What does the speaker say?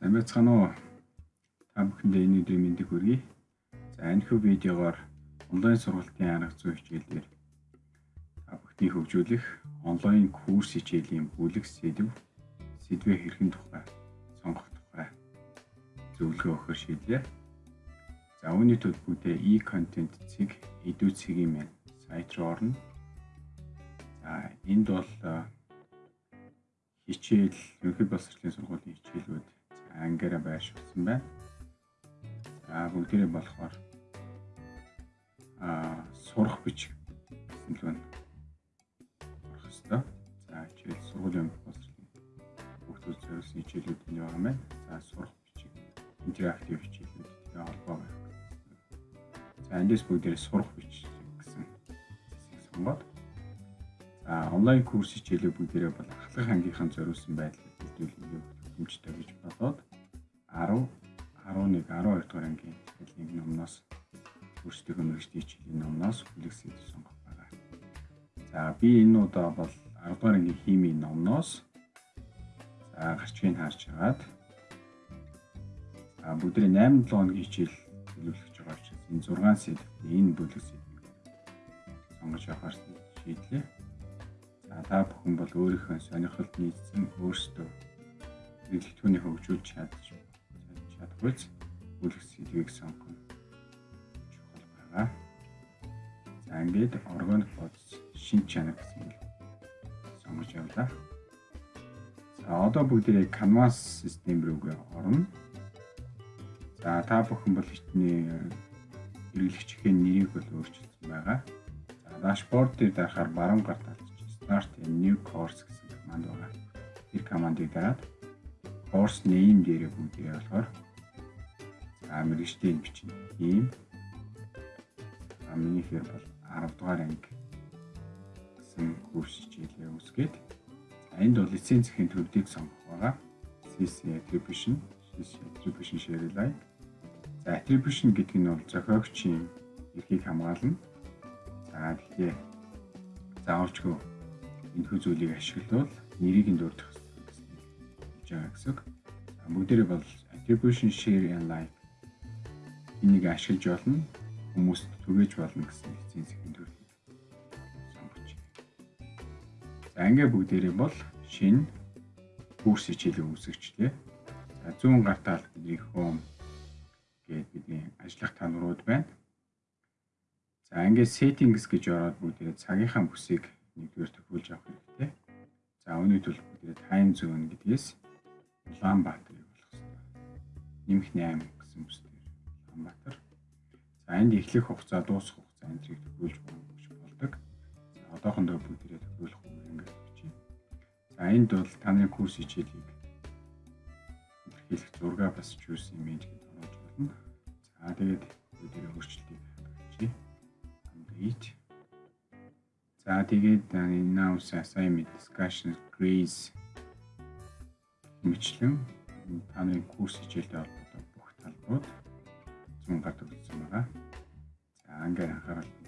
Сайн байцгаана уу? Та бүхэндээ энэ өдрийн мэндийг хүргэе. За энэ хүү видеогоор онлайн сургалтын арга зүй хичээлээр та бүхнийг хөгжүүлэх онлайн курс хичээлийн бүлэг сэдв сэдвээ хэрхэн тухай сонгох тухай зөвлөгөө өгөхөөр шийдлээ. За үүний бүгдээ e-content цэг эдүү цэгийн маань сайт руу орно. За энд бол хичээл ерөнхий боловсролын сургуулийн хичээлүүд ангиараа байршуулсан байна. За бүгдээрээ болохоор аа сурах бичиг гэсэн л байна. Сурах хэвээр. За хичээл сургуулийн боловсролын бүгд зөвсөн хичээлүүд нь байгаа маань. За сурах бичиг интерактив хичээлүүдтэй холбоо байх. За эндээс бүгдээрээ сурах бичиг гэсэн хэсгийг сонгоод за онлайн курс хичээлээ бүгдээрээ бол ахлах ангийнхан зориулсан байдлаар бүрдүүлэх хэмжтэй гэж бодоод 10 11 12 дугаар ангийн хэлний номноос өөрсдөө мэрэгчдийн хичээлийн номноос бүлэг сэдв сонгох байгаа. За би энэ удаа бол 10 дугаар ангийн химийн номноос за гарчгийг харж хагаад за бүгдээ 8 7 хоногийн хичээл төлөвлөж байгаа учраас энэ 6 сэдв энэ бүлэг сэдвийг сонгож явахаар шийдлээ. За та бүхэн бол өөрийнхөө сонирхолд нийцсэн өөрсдөө хэрэглэгчүүний хөгжүүлж чадж чадварч бүлэг сэдвийг сонгох чухал байгаа. За ингээд органик бодис шин чанар гэсэн үг сонгож явлаа. За одоо бүгдээ Canvas систем рүүгээ орно. За та бүхэн бол хитний хэрэглэгчийн нэрийг бол өөрчилсөн байгаа. За дашборд дээр дарахаар баруун гар талд Start new course гэсэн команд байгаа. Тэр командыг дараад course name дээрээ бүгдээ болохоор а мэрэгчдийн бичнэ. Ийм а миний хэр бол 10 дугаар анги гэсэн курс хичээлээ үсгээд энд бол лицензийн төвдийг сонгох байгаа. CC attribution, CC attribution share line. За attribution гэдэг нь бол зохиогчийн эрхийг хамгаална. За тэгэхээр заавалчгүй энэ хүү зүйлийг ашиглавал нэрийг нь дурдах байгаа гэсэн. Бүгдээрээ бол attribution share and like энийг ашиглаж болно хүмүүст түгээж болно гэсэн эцсийн төрөл сонгож. За ингээ бүгдээрээ бол шинэ курс хичээлийн үүсгэжлээ. За зүүн гар талд бидний home гээд бидний ажиллах танарууд байна. За ингээ settings гэж ороод бүгдээрээ цагийнхаа бүсийг нэгдүгээр төвлөж авах хэрэгтэй. За тулд бүгдээрээ time zone гэдгээс Улаанбаатарыг болох хэрэгтэй. Нимх 8 гэсэн бүс Улаанбаатар. За энд эхлэх хугацаа дуусах хугацаа энтрийг төвлөж болж болдог. За одоохондоо бүгдээрээ төвлөх үг ингээд бичиж. За энд бол таны курс хичээлийг илэрхийлэх зураг бас choose image гэж оруулж болно. За тэгээд бүгдээрээ өөрчлөлтийг хийе. Update. За тэгээд announce assignment discussion quiz мэтлэн таны курс хичээлтэй холбоотой бүх талбарууд зүүн гад өгсөн байгаа. За ингээд анхаарал